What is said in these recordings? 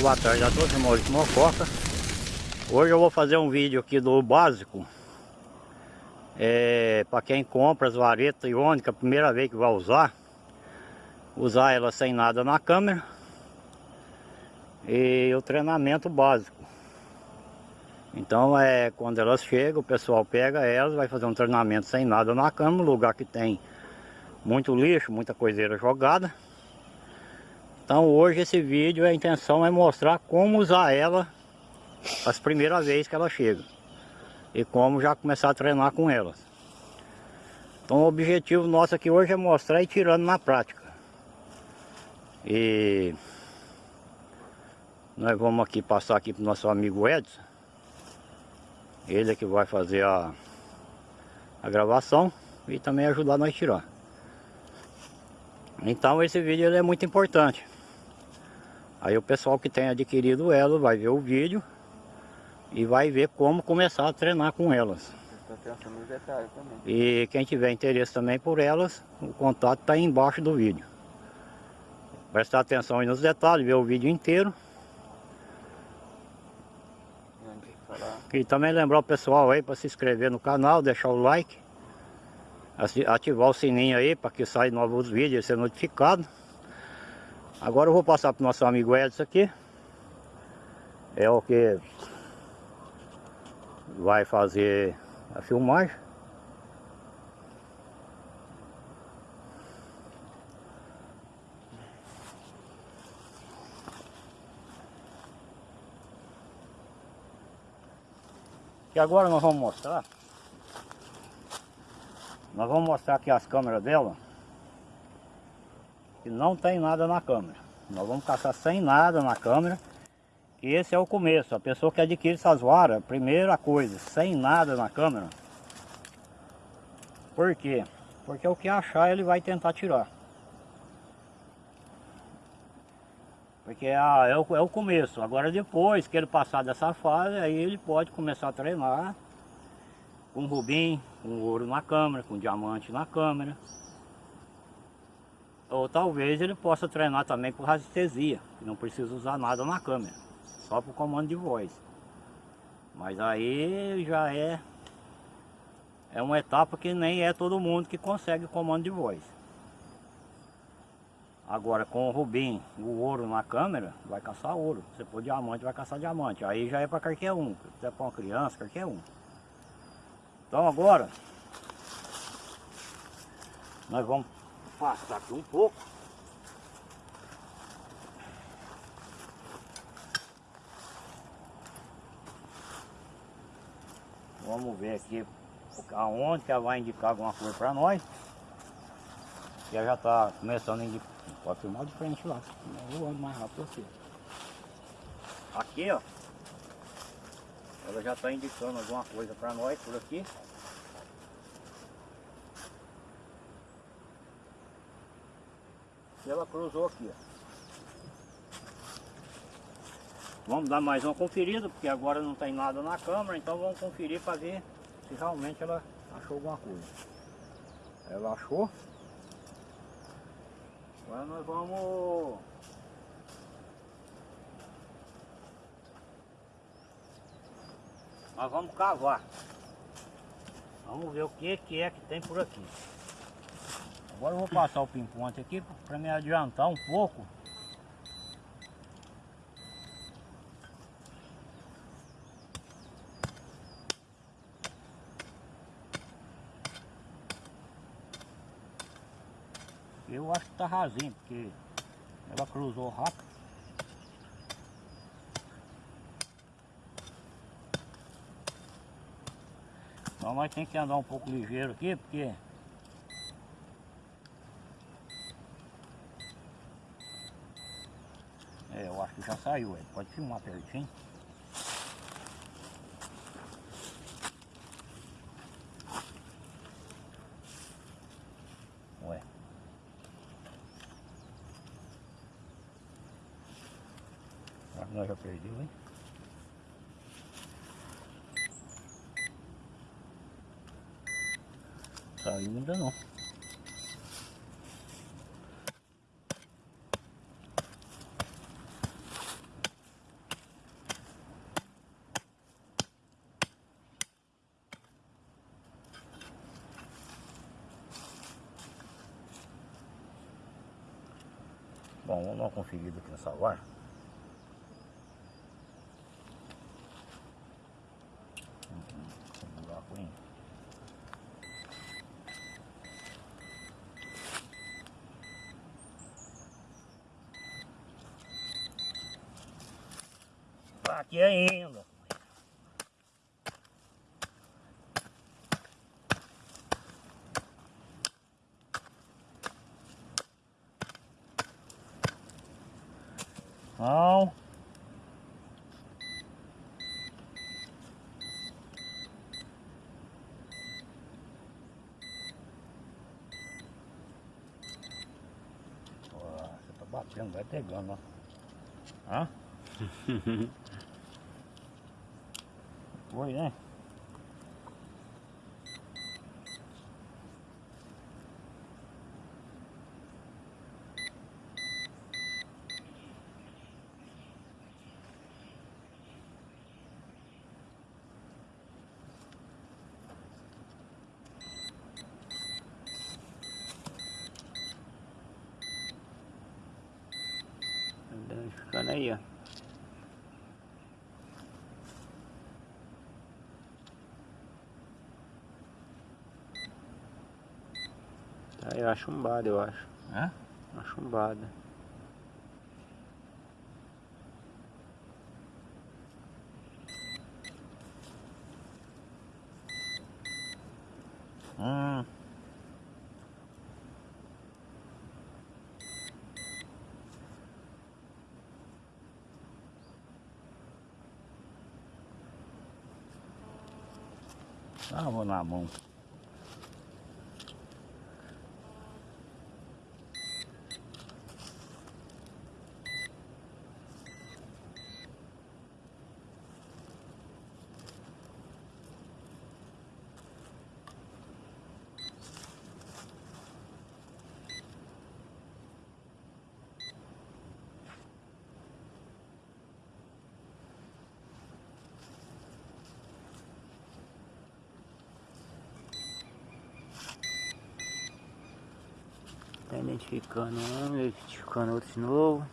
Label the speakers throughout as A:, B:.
A: Boa tarde. A todos, Maurício Mococa Hoje eu vou fazer um vídeo aqui do básico. É, Para quem compra as varetas iônicas, primeira vez que vai usar Usar ela sem nada na câmera. E o treinamento básico. Então é quando elas chegam, o pessoal pega elas Vai fazer um treinamento sem nada na câmera Lugar que tem muito lixo, muita coiseira jogada então hoje esse vídeo, a intenção é mostrar como usar ela as primeiras vezes que ela chega. E como já começar a treinar com elas. Então o objetivo nosso aqui hoje é mostrar e tirando na prática. E nós vamos aqui passar aqui para o nosso amigo Edson. Ele é que vai fazer a, a gravação e também ajudar nós a tirar. Então esse vídeo é muito importante. Aí o pessoal que tem adquirido ela vai ver o vídeo e vai ver como começar a treinar com elas. E quem tiver interesse também por elas, o contato está aí embaixo do vídeo. Prestar atenção aí nos detalhes, ver o vídeo inteiro. E também lembrar o pessoal aí para se inscrever no canal, deixar o like. Ativar o sininho aí para que saia novos vídeos e ser notificado. Agora eu vou passar para o nosso amigo Edson aqui. É o que vai fazer a filmagem. E agora nós vamos mostrar Nós vamos mostrar aqui as câmeras dela que não tem nada na câmera. Nós vamos caçar sem nada na câmera. E esse é o começo. A pessoa que adquire essas varas, primeira coisa, sem nada na câmera. Por quê? Porque o que achar ele vai tentar tirar. Porque ah, é, o, é o começo. Agora depois que ele passar dessa fase, aí ele pode começar a treinar com rubim, com ouro na câmera, com diamante na câmera. Ou talvez ele possa treinar também por radiestesia, que não precisa usar nada na câmera, só por comando de voz. Mas aí já é, é uma etapa que nem é todo mundo que consegue comando de voz. Agora com o rubim, o ouro na câmera, vai caçar ouro. Se for diamante, vai caçar diamante. Aí já é para qualquer um, se é para uma criança, qualquer um. Então agora, nós vamos afastar aqui um pouco. Vamos ver aqui aonde que ela vai indicar alguma coisa para nós. Que ela já está começando a indicar. Pode filmar de frente lá. Eu ando mais rápido aqui. Aqui ó. Ela já está indicando alguma coisa para nós por aqui. Ela cruzou aqui. Vamos dar mais uma conferida, porque agora não tem nada na câmera, então vamos conferir para ver se realmente ela achou alguma coisa. Ela achou. Agora nós vamos... Nós vamos cavar. Vamos ver o que, que é que tem por aqui. Agora eu vou passar o pinponte aqui para me adiantar um pouco. Eu acho que tá rasinho, porque ela cruzou rápido. Então nós tem que andar um pouco ligeiro aqui, porque É, aí. pode filmar pertinho. Ué. Acho que nós já perdeu, hein? Saiu ainda não. Uma conferida aqui nessa loja. Tá aqui ainda. Não. Tá batendo, vai pegando, ó. Hã? Foi, né?
B: Aí, ó. Tá aí, ó, chumbada, eu acho.
A: Hã?
B: Uma chumbada.
A: Hum. Ah, vou na mão.
B: Tá identificando um, identificando outro de novo.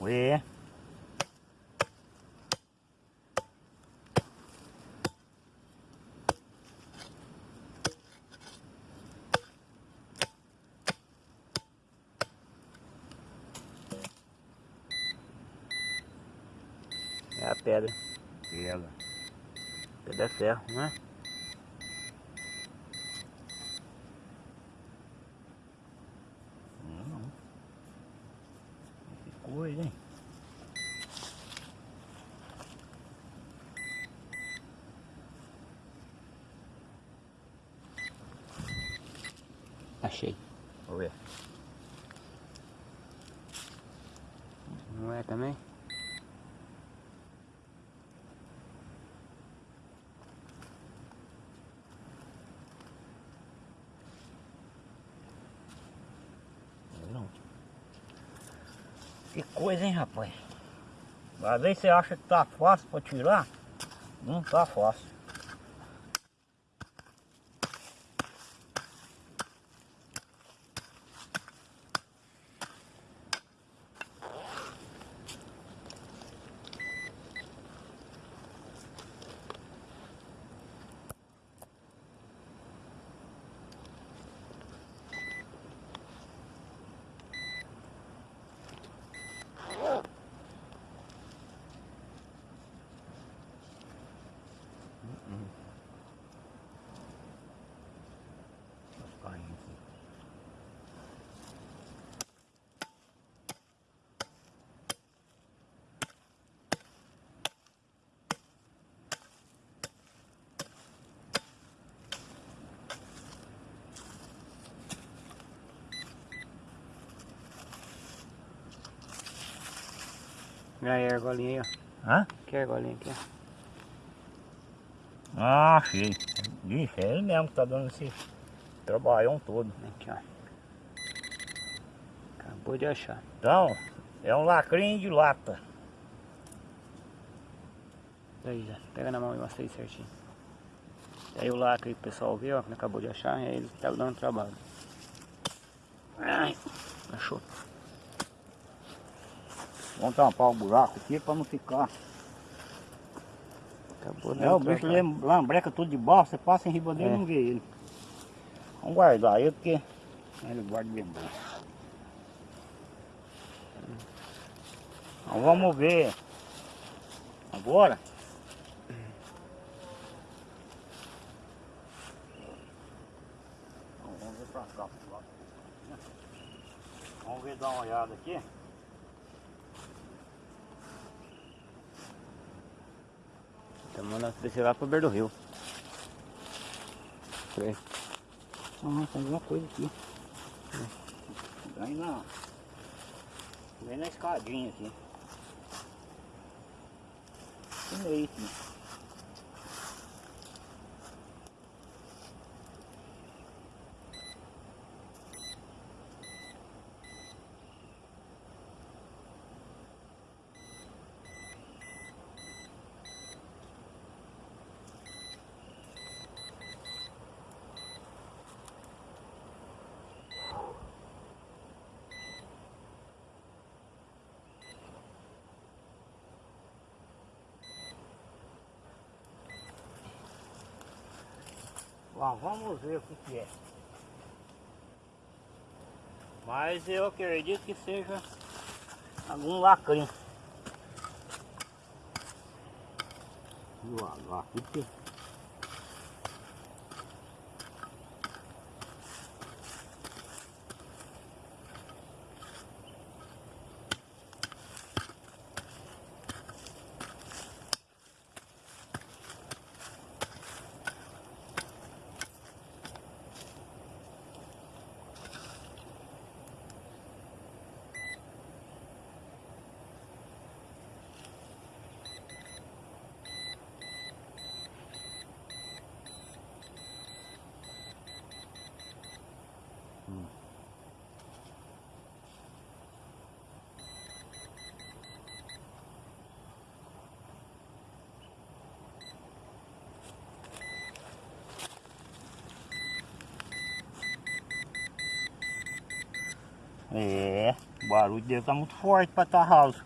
A: Ué.
B: Pedra.
A: Pega.
B: Pedra é ferro, né?
A: Não, não. Que coisa, hein?
B: Achei.
A: Vou ver.
B: Não é também?
A: Não. Que coisa, hein, rapaz? Às vezes você acha que tá fácil pra tirar, não tá fácil. Tá caindo aqui.
B: E aí, a argolinha aí, ó.
A: Hã?
B: Que argolinha aqui, ó.
A: Ah, achei. Ixi, é ele mesmo que tá dando esse trabalhão todo.
B: Aqui, ó. Acabou de achar.
A: Então, é um lacrinho de lata.
B: Daí já. Pega na mão e mostra aí certinho. Aí o lacre que o pessoal viu, ó, que acabou de achar, aí ele tá dando trabalho. Ai, achou.
A: Vamos tampar o buraco aqui para não ficar.
B: Acabou
A: É, o bicho
B: trabalho.
A: ele lambreca tudo de baixo, você passa em riba dele e
B: É.
A: não vê ele. Vamos guardar ele porque ele guarda bem bom. Então vamos ver agora. Então, vamos ver pra cá. Vamos ver dar uma olhada aqui.
B: Então mandando descer lá pro beira do rio.
A: Ah, tem alguma coisa aqui. Vem na. Vem na escadinha aqui. Tem aí, sim. Vamos ver o que, é. Mas eu acredito que seja algum lacrinho. Devagar porque... É, o barulho dele tá muito forte pra tua house.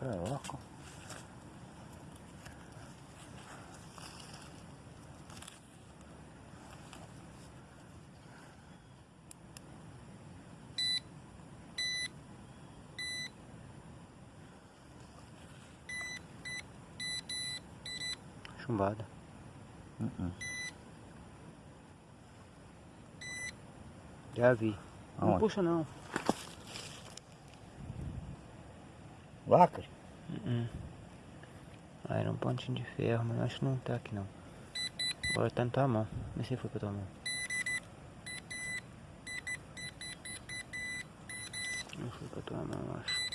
A: É louco.
B: Chumbada.
A: Uh-uh.
B: Já vi. Não
A: Aonde?
B: puxa não.
A: Lacre?
B: Uh Ah, era um pontinho de ferro, mas acho que não tá aqui não. Agora tá na tua mão. Não sei se foi pra tua mão. Não foi pra tua mão, acho.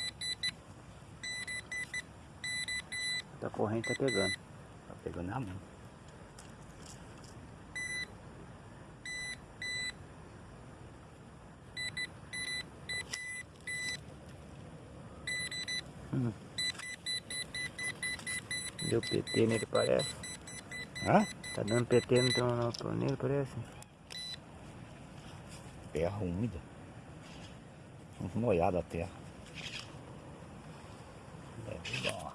B: Tá corrente, tá pegando.
A: Pegando na mão.
B: Deu PT nele, parece.
A: Hã?
B: Tá dando PT no teu nele, parece.
A: Terra úmida. Molhar a terra. Deve dar.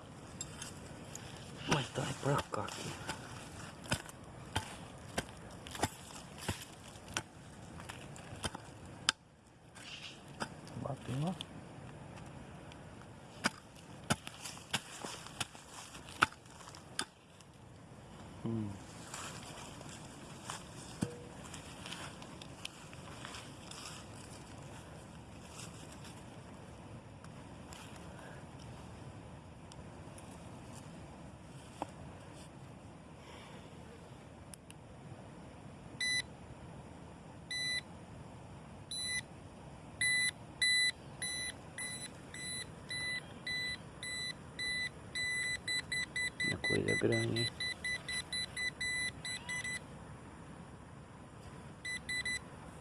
A: Mas tá
B: grande?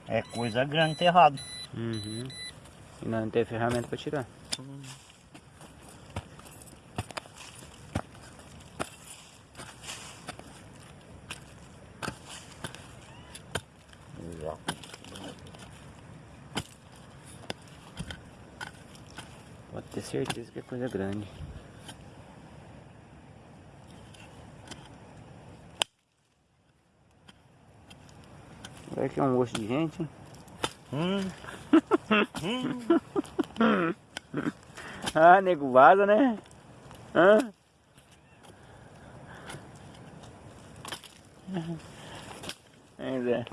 A: É coisa grande enterrado.
B: Uhum. E não tem ferramenta pra tirar. Pode ter certeza que é coisa grande. Olha que é um gosto de gente, hein?
A: Hum,
B: Ah, nego vaza, né? Hã? Hein, Zé?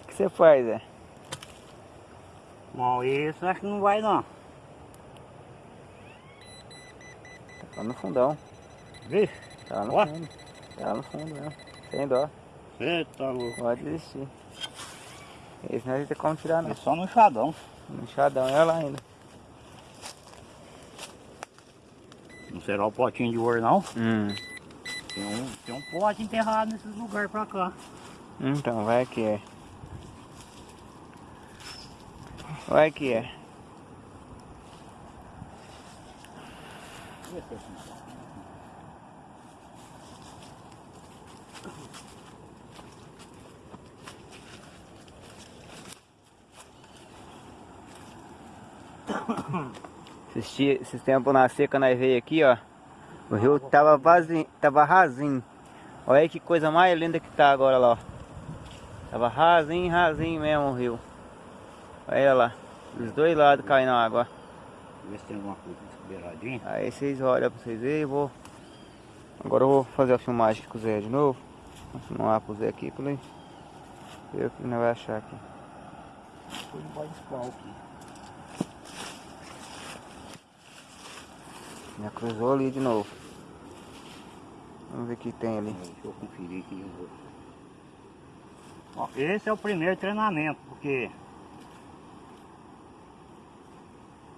B: O que você faz, Zé?
A: bom, isso acho que não vai não.
B: Tá no fundão.
A: Vixe,
B: Tá lá no
A: Ó.
B: fundo. Tá no fundo mesmo. Sem dó.
A: tá louco.
B: Pode desistir. Esse não ter como tirar, não.
A: É só no chadão.
B: Inchadão, olha lá ainda.
A: Não será o potinho de ouro não.
B: Hum.
A: Tem um, tem um pote enterrado nesses lugares pra cá.
B: Então, vai que é. Vai que é. Esses, ti- esses tempos na seca nós veio aqui, ó. O rio tava vazio, tava rasinho. Olha aí que coisa mais linda que tá agora lá, ó. Tava rasinho, rasinho mesmo o rio. Olha lá. Dos dois lados caindo água.
A: Ver se tem alguma coisa descobeiradinha.
B: Aí vocês olham pra vocês verem, vou. Agora eu vou fazer a filmagem com o Zé de novo. Vou filmar pro Zé aqui ele ver o que nós vai achar aqui.
A: Foi bode espal aqui.
B: Já cruzou ali de novo. Vamos ver o que tem ali.
A: Deixa eu conferir aqui. eu vou- Ó, esse é o primeiro treinamento, porque...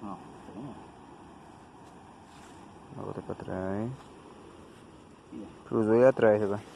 A: Não.
B: Volta pra trás. Cruzou aí atrás agora.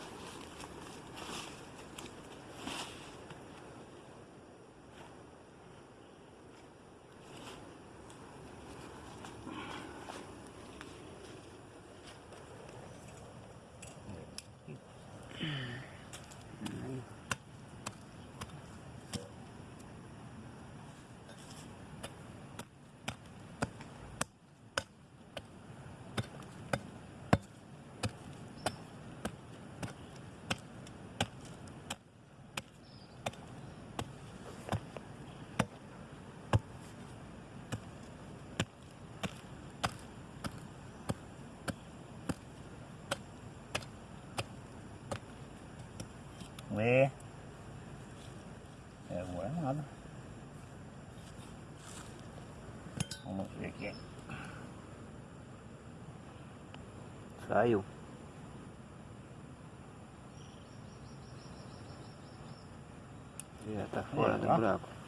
A: Ué. É, agora nada. Vamos ver aqui.
B: Saiu. Já tá fora
A: É,
B: do buraco.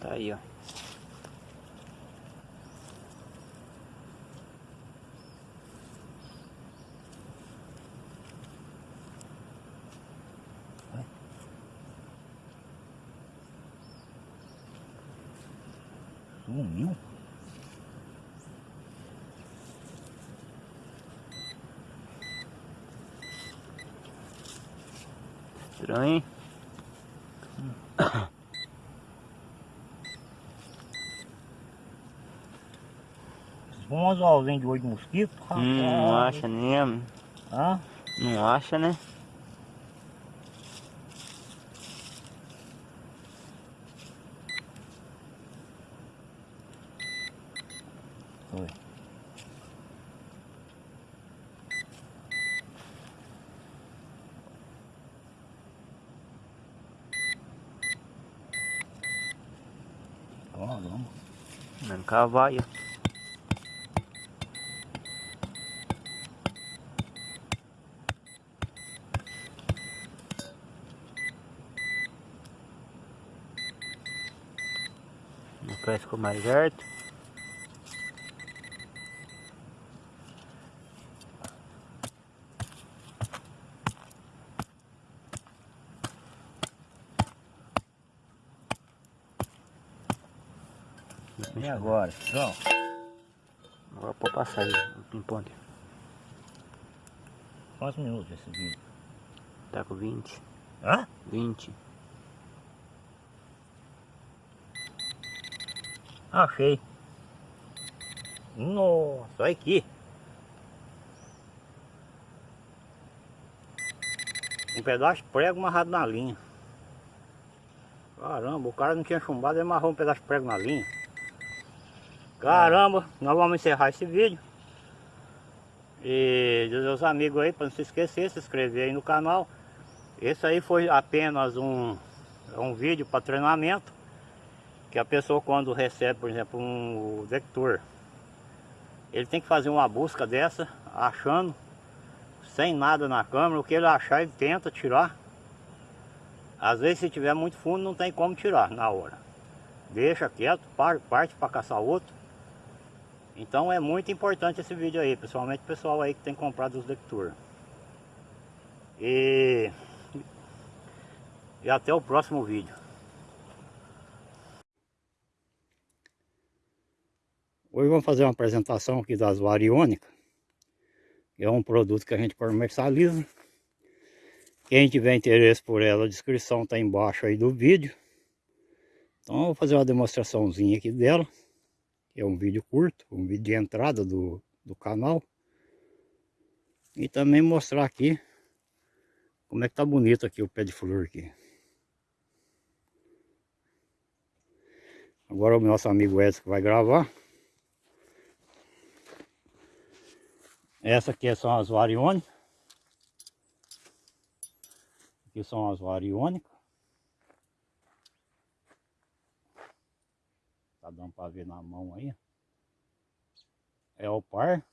B: Tá aí, ó.
A: Sumiu.
B: Estranho, hein?
A: Esses bons ovos de olho de mosquito.
B: Hum, não acha nem.
A: Hã?
B: Não acha, né?
A: Oi. Ó, vamos.
B: Mesmo cavalo. Não pesco mais
A: alto. Agora? João?
B: Agora pode passar aí, o ping-pong.
A: Quantos minutos esse vídeo?
B: Tá com 20.
A: Hã?
B: 20.
A: Achei. Nossa, olha aqui. Um pedaço de prego amarrado na linha. Caramba, o cara não tinha chumbado e amarrou um pedaço de prego na linha. Caramba, nós vamos encerrar esse vídeo. E dizer aos amigos aí, para não se esquecer, se inscrever aí no canal. Esse aí foi apenas um, um vídeo para treinamento. Que a pessoa quando recebe, por exemplo, um vector, ele tem que fazer uma busca dessa, achando, sem nada na câmera, o que ele achar ele tenta tirar. Às vezes se tiver muito fundo não tem como tirar na hora. Deixa quieto, parte para caçar outro. Então é muito importante esse vídeo aí, principalmente o pessoal aí que tem comprado os lectores. E, e até o próximo vídeo. Hoje vamos fazer uma apresentação aqui das variônicas. É um produto que a gente comercializa. Quem tiver interesse por ela, a descrição está embaixo aí do vídeo. Então eu vou fazer uma demonstraçãozinha aqui dela é um vídeo curto, um vídeo de entrada do, do canal. E também mostrar aqui como é que tá bonito aqui o pé de flor aqui. Agora o nosso amigo Edson vai gravar. Essa aqui são as variônicas. Aqui são as variônicas. Dando para ver na mão aí. É o par.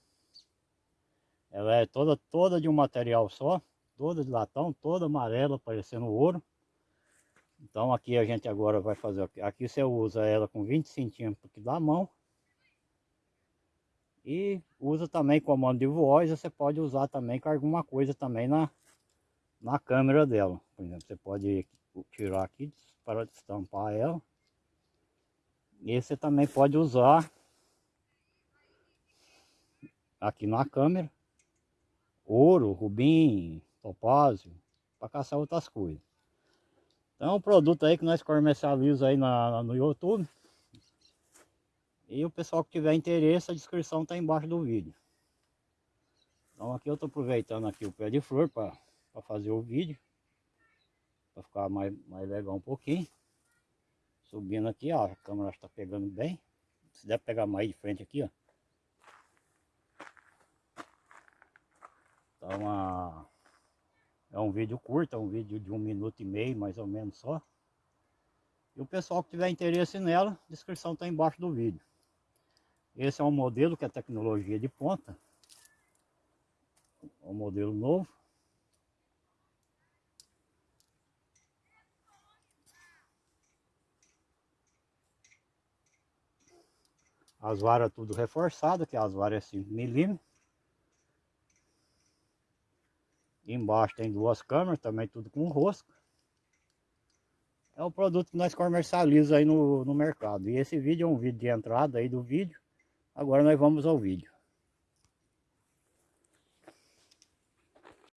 A: Ela é toda, toda de um material só. Toda de latão, toda amarela, parecendo ouro. Então aqui a gente agora vai fazer... Aqui você usa ela com 20 centímetros da mão. E usa também comando de voz, você pode usar também com alguma coisa também na, na câmera dela. Por exemplo, você pode tirar aqui para destampar ela. E você também pode usar aqui na câmera ouro, rubim, topázio, para caçar outras coisas. Então é um produto aí que nós comercializamos aí na, no YouTube. E o pessoal que tiver interesse, a descrição está embaixo do vídeo. Então aqui eu estou aproveitando aqui o pé de flor para fazer o vídeo. Para ficar mais, mais legal um pouquinho. Subindo aqui, ó, a câmera está pegando bem. Se der pegar mais de frente aqui, ó. Tá uma... É um vídeo curto, é um vídeo de um minuto e meio, mais ou menos só. E o pessoal que tiver interesse nela, descrição está embaixo do vídeo. Esse é um modelo que é tecnologia de ponta. É um modelo novo. As varas tudo reforçadas, que as varas é 5 milímetros. Embaixo tem duas câmeras, também tudo com rosca. É o produto que nós comercializamos aí no, no mercado. E esse vídeo é um vídeo de entrada aí do vídeo. Agora nós vamos ao vídeo.